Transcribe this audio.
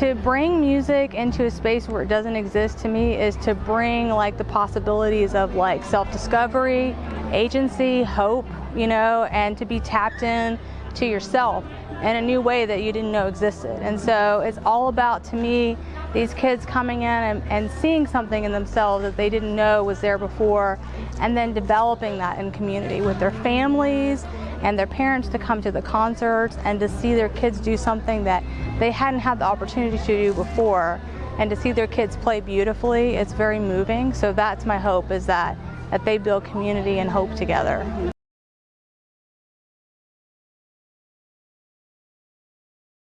To bring music into a space where it doesn't exist to me is to bring like the possibilities of like self-discovery, agency, hope, you know, and to be tapped in to yourself in a new way that you didn't know existed. And so it's all about, to me, these kids coming in and, and, seeing something in themselves that they didn't know was there before, and then developing that in community with their families and their parents to come to the concerts and to see their kids do something that they hadn't had the opportunity to do before and to see their kids play beautifully it's very moving. So that's my hope is that that they build community and hope together